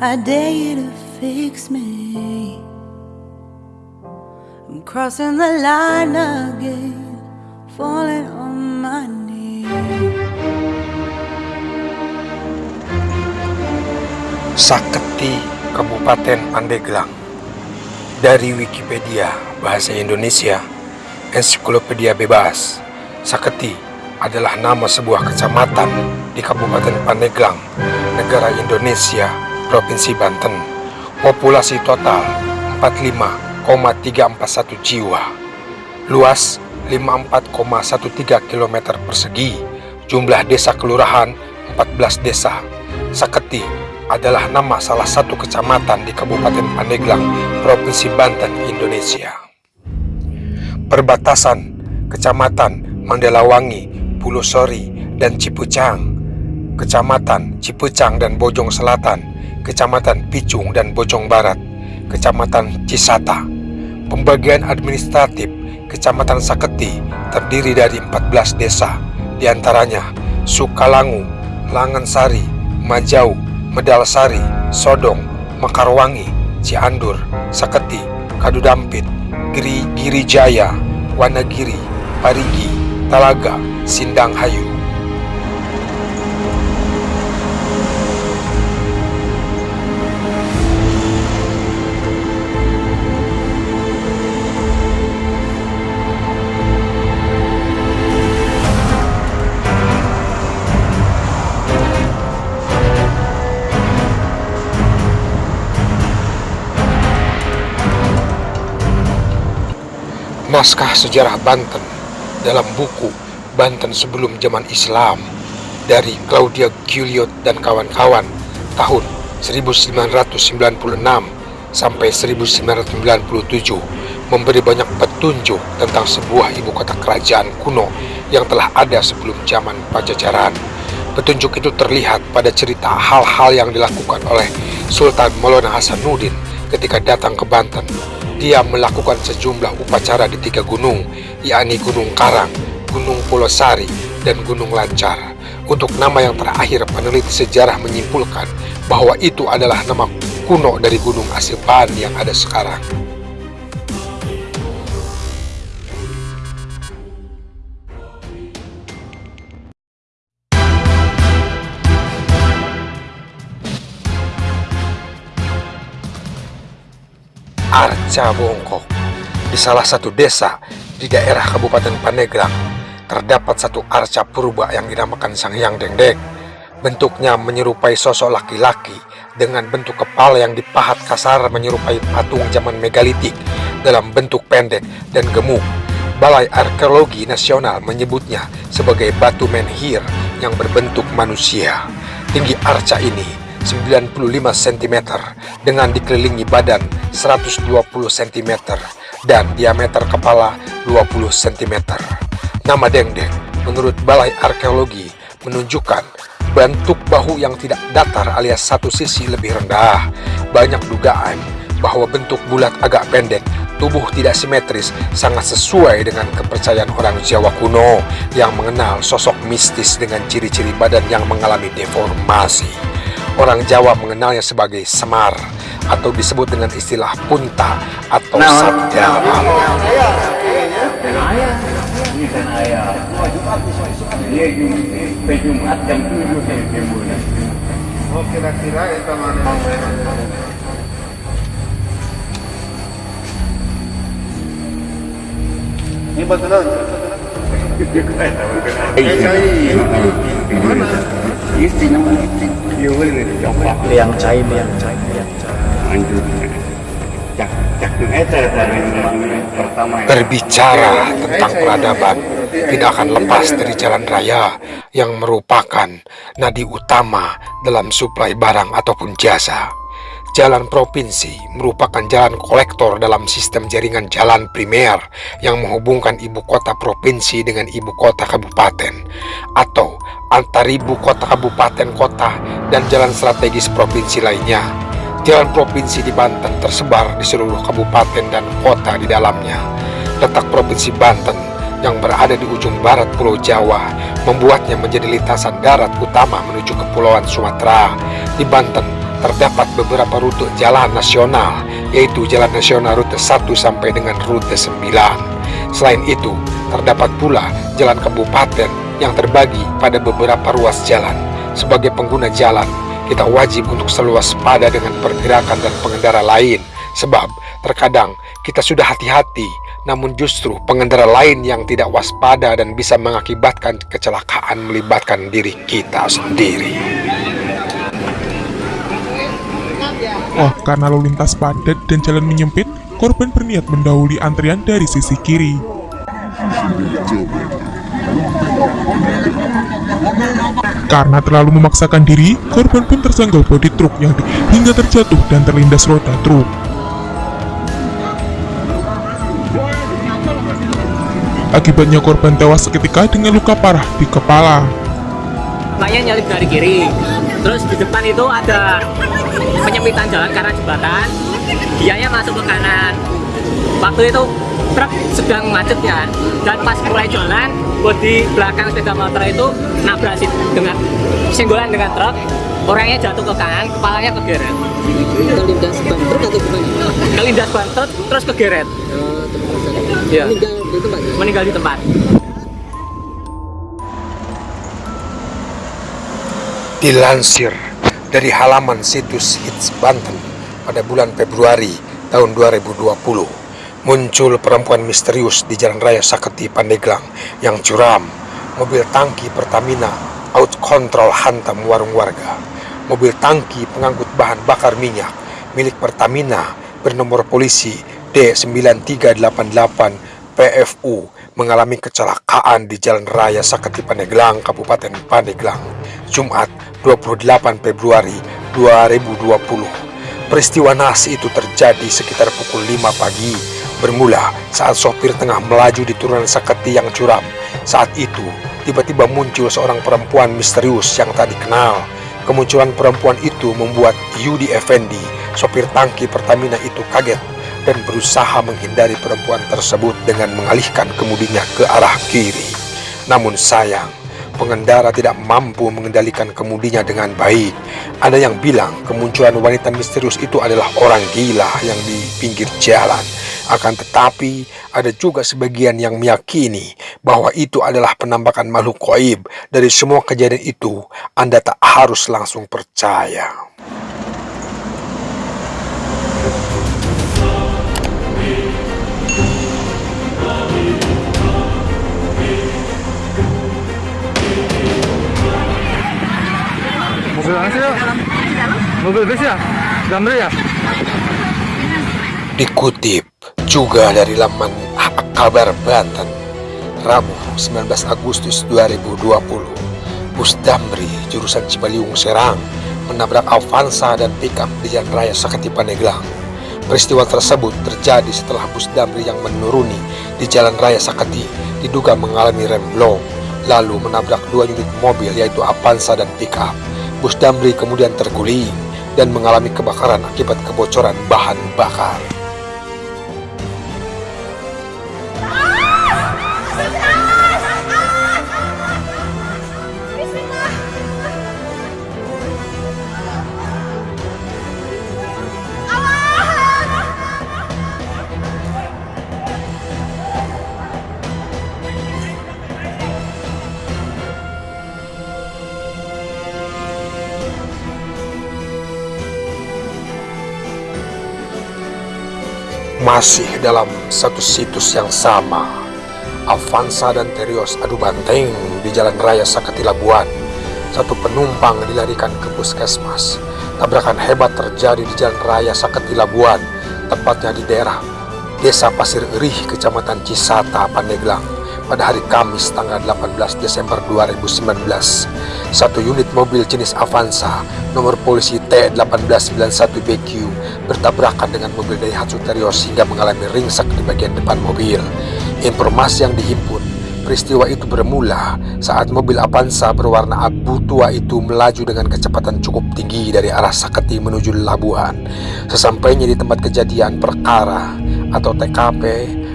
I dare you to fix me. I'm crossing the line again, falling on my knees. Saketi Kabupaten Pandeglang Dari Wikipedia Bahasa Indonesia Ensiklopedia Bebas Saketi adalah nama sebuah kecamatan di Kabupaten Pandeglang, negara Indonesia, Provinsi Banten. Populasi total 45,341 jiwa. Luas 54,13 km persegi. Jumlah desa kelurahan 14 desa. Saketi adalah nama salah satu kecamatan di Kabupaten Pandeglang, Provinsi Banten, Indonesia. Perbatasan Kecamatan Mandelawangi, Pulau Sori, dan Cipucang, Kecamatan Cipucang dan Bojong Selatan, Kecamatan Picung dan Bojong Barat, Kecamatan Cisata. Pembagian administratif Kecamatan Saketi terdiri dari 14 desa, di antaranya Sukalangu, Langansari, Majau, Medalsari, Sodong, Mekarwangi, Ciandur, Saketi, Kadudampit, Giri Girijaya, Wanagiri, Parigi, Talaga, Sindang Naskah Sejarah Banten dalam buku Banten Sebelum Zaman Islam dari Claudia Giuliot dan kawan-kawan tahun 1996 sampai 1997 memberi banyak petunjuk tentang sebuah ibu kota kerajaan kuno yang telah ada sebelum zaman Pajajaran. Petunjuk itu terlihat pada cerita hal-hal yang dilakukan oleh Sultan Maulana Hasanuddin ketika datang ke Banten dia melakukan sejumlah upacara di tiga gunung, yakni Gunung Karang, Gunung Polosari, dan Gunung Lancar. Untuk nama yang terakhir, peneliti sejarah menyimpulkan bahwa itu adalah nama kuno dari Gunung Asepan yang ada sekarang. Arca Bongkok di salah satu desa di daerah Kabupaten Pandeglang terdapat satu arca purba yang dinamakan Sang Hyang Dengdek. Bentuknya menyerupai sosok laki-laki dengan bentuk kepala yang dipahat kasar menyerupai patung zaman megalitik dalam bentuk pendek dan gemuk. Balai Arkeologi Nasional menyebutnya sebagai batu menhir yang berbentuk manusia. Tinggi arca ini 95 cm dengan dikelilingi badan 120 cm dan diameter kepala 20 cm. Nama Dengdeng menurut Balai Arkeologi menunjukkan bentuk bahu yang tidak datar alias satu sisi lebih rendah. Banyak dugaan bahwa bentuk bulat agak pendek, tubuh tidak simetris, sangat sesuai dengan kepercayaan orang Jawa kuno yang mengenal sosok mistis dengan ciri-ciri badan yang mengalami deformasi. Orang Jawa mengenalnya sebagai semar atau disebut dengan istilah punta atau nah, sabda Ini betulan. Liang cai liang cai liang Berbicara tentang peradaban tidak akan lepas dari jalan raya yang merupakan nadi utama dalam suplai barang ataupun jasa. Jalan provinsi merupakan jalan kolektor dalam sistem jaringan jalan primer yang menghubungkan ibu kota provinsi dengan ibu kota kabupaten atau antar ibu kota kabupaten kota dan jalan strategis provinsi lainnya. Jalan provinsi di Banten tersebar di seluruh kabupaten dan kota di dalamnya. Letak provinsi Banten yang berada di ujung barat Pulau Jawa membuatnya menjadi lintasan darat utama menuju Kepulauan Sumatera. Di Banten terdapat beberapa rute jalan nasional, yaitu Jalan Nasional Rute 1 sampai dengan Rute 9. Selain itu, terdapat pula jalan kabupaten yang terbagi pada beberapa ruas jalan. Sebagai pengguna jalan, kita wajib untuk selalu waspada dengan pergerakan dan pengendara lain, sebab terkadang kita sudah hati-hati, namun justru pengendara lain yang tidak waspada dan bisa mengakibatkan kecelakaan melibatkan diri kita sendiri. Oh, karena lalu lintas padat dan jalan menyempit, korban berniat mendahului antrian dari sisi kiri. Karena terlalu memaksakan diri, korban pun tersenggol bodi truk yang hingga terjatuh dan terlindas roda truk. Akibatnya korban tewas seketika dengan luka parah di kepala. Makanya nyalip dari kiri. Terus di depan itu ada penyempitan jalan karena jembatan. Dianya masuk ke kanan. Waktu itu truk sedang macet ya. Dan pas mulai jalan, bodi belakang sepeda motor itu nabrak dengan senggolan dengan truk. Orangnya jatuh ke kanan, kepalanya kegeret. Kelindas ban truk atau gimana? Kelindas ban truk, terus kegeret. Oh, terus Iya. meninggal di tempat. Meninggal di tempat. Dilansir dari halaman situs Hits Banten pada bulan Februari tahun 2020, muncul perempuan misterius di Jalan Raya Saketi Pandeglang yang curam. Mobil tangki Pertamina out control hantam warung warga. Mobil tangki pengangkut bahan bakar minyak milik Pertamina bernomor polisi D9388 PFU mengalami kecelakaan di Jalan Raya Saketi Pandeglang, Kabupaten Pandeglang, Jumat 28 Februari 2020. Peristiwa naas itu terjadi sekitar pukul 5 pagi, bermula saat sopir tengah melaju di turunan Saketi yang curam. Saat itu, tiba-tiba muncul seorang perempuan misterius yang tak dikenal. Kemunculan perempuan itu membuat Yudi Effendi, sopir tangki Pertamina itu kaget dan berusaha menghindari perempuan tersebut dengan mengalihkan kemudinya ke arah kiri. Namun sayang, pengendara tidak mampu mengendalikan kemudinya dengan baik. Ada yang bilang kemunculan wanita misterius itu adalah orang gila yang di pinggir jalan. Akan tetapi, ada juga sebagian yang meyakini bahwa itu adalah penampakan makhluk goib. Dari semua kejadian itu, Anda tak harus langsung percaya. Mobil bus ya? Gambar ya? Dikutip juga dari laman Kabar Banten, Rabu 19 Agustus 2020, bus Damri jurusan Cibaliung Serang menabrak Avanza dan pickup di Jalan Raya Saketi Pandeglang. Peristiwa tersebut terjadi setelah bus Damri yang menuruni di Jalan Raya Saketi diduga mengalami rem blong, lalu menabrak dua unit mobil yaitu Avanza dan pickup. Bus Damri kemudian terguling dan mengalami kebakaran akibat kebocoran bahan bakar. Masih dalam satu situs yang sama, Avanza dan Terios adu banteng di Jalan Raya Saketi Labuan. Satu penumpang dilarikan ke puskesmas. Tabrakan hebat terjadi di Jalan Raya Saketi Labuan, tepatnya di daerah Desa Pasir Erih, Kecamatan Cisata, Pandeglang pada hari Kamis tanggal 18 Desember 2019. Satu unit mobil jenis Avanza nomor polisi T1891BQ bertabrakan dengan mobil Daihatsu Terios hingga mengalami ringsek di bagian depan mobil. Informasi yang dihimpun, peristiwa itu bermula saat mobil Avanza berwarna abu tua itu melaju dengan kecepatan cukup tinggi dari arah Saketi menuju Labuan. Sesampainya di tempat kejadian perkara atau TKP,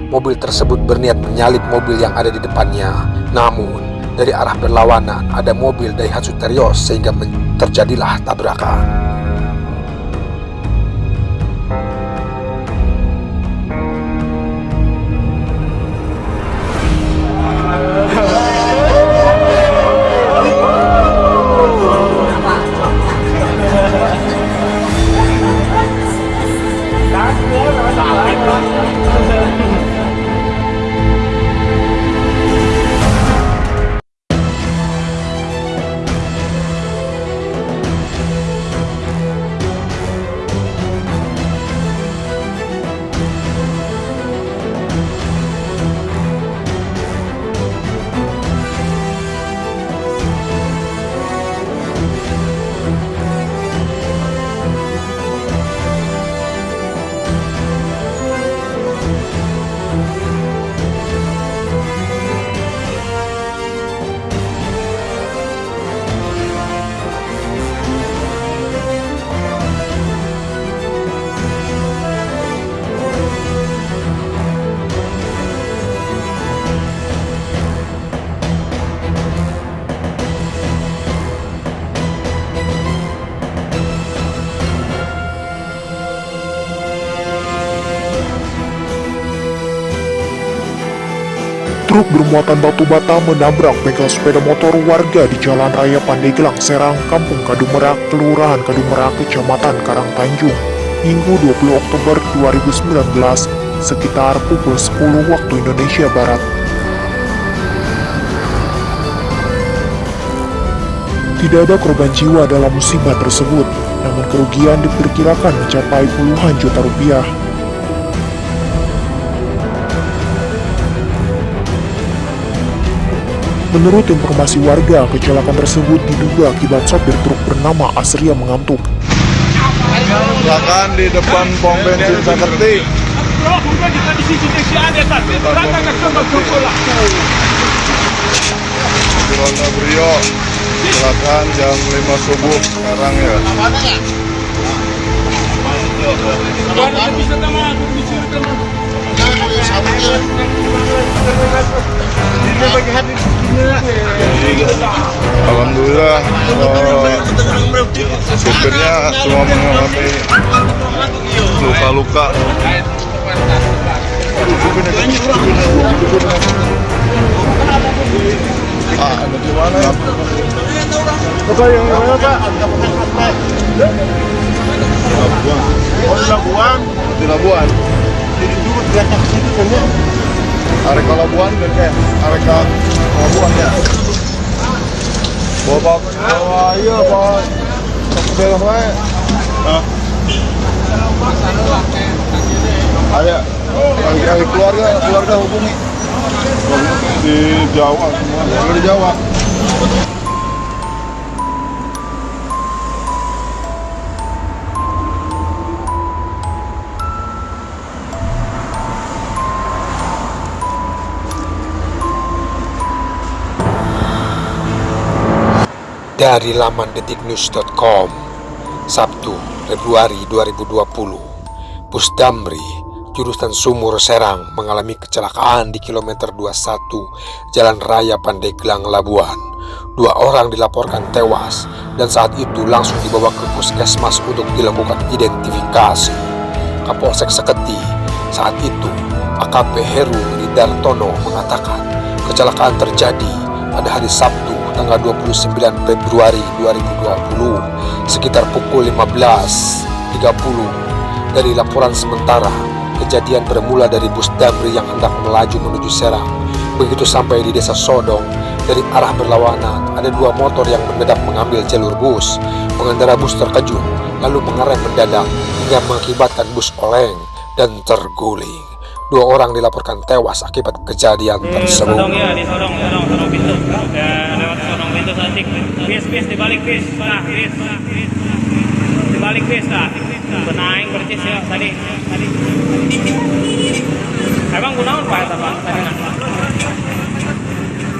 mobil tersebut berniat menyalip mobil yang ada di depannya. Namun, dari arah berlawanan ada mobil Daihatsu Terios sehingga terjadilah tabrakan. bermuatan batu bata menabrak bengkel sepeda motor warga di Jalan Raya Pandeglang, Serang, Kampung Kadumerak, Kelurahan Kadumerak, Kecamatan Karangtanjung, Minggu 20 Oktober 2019, sekitar pukul 10 waktu Indonesia Barat. Tidak ada korban jiwa dalam musibah tersebut, namun kerugian diperkirakan mencapai puluhan juta rupiah. Menurut informasi warga, kecelakaan tersebut diduga akibat sopir truk bernama Asria mengantuk. Silakan di depan pom bensin Sakerti. Di Ronda Brio. Silakan jam 5 subuh sekarang ya. Alhamdulillah eh, supirnya cuma mengalami luka-luka. Ah, ada di mana? Bapak yang mana Pak? Labuan. Oh di Labuan? Di Labuan. Jadi dulu di atas situ kan Areka Labuan dan kayak Areka Labuan ya. Bawa bawa iya bawa belok wae. Hah? Ada. Yang keluarga keluarga hubungi. Di Jawa semua. Di Jawa. Dari laman detiknews.com Sabtu, Februari 2020 Bus Damri, jurusan Sumur Serang mengalami kecelakaan di kilometer 21 Jalan Raya Pandeglang Labuan. Dua orang dilaporkan tewas dan saat itu langsung dibawa ke puskesmas untuk dilakukan identifikasi. Kapolsek Seketi saat itu AKP Heru Ridartono mengatakan kecelakaan terjadi pada hari Sabtu tanggal 29 Februari 2020 sekitar pukul 15.30 dari laporan sementara kejadian bermula dari bus Damri yang hendak melaju menuju Serang. Begitu sampai di desa Sodong dari arah berlawanan ada dua motor yang mendadak mengambil jalur bus. Pengendara bus terkejut lalu mengerem mendadak hingga mengakibatkan bus oleng dan terguling. Dua orang dilaporkan tewas akibat kejadian tersebut. ya, di sorong, sorong, Bis, dibalik bis. Nah, bis. Dibalik bis, nah. Benaing percis ya, tadi. Tadi. Emang gunawan Pak, eta, Pak? Tadi nah.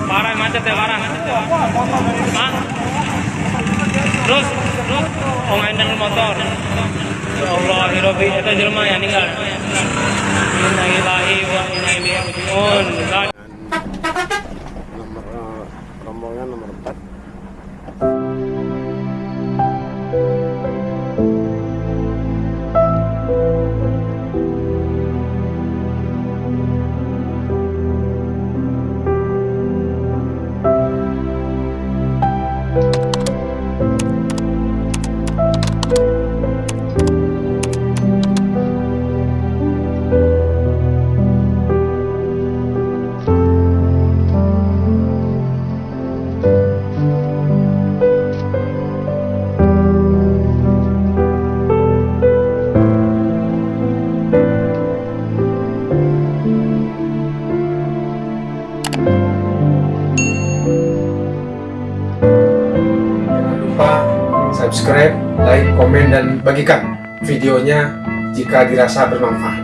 Parah macet ya, parah. Hah? Terus, terus, oh ngandang motor. Ya Allah, hirobi, itu jelma yang ninggal. Inna ilahi wa inna ilaihi raji'un. Nomor rombongan nomor 4. Jangan videonya jika dirasa bermanfaat.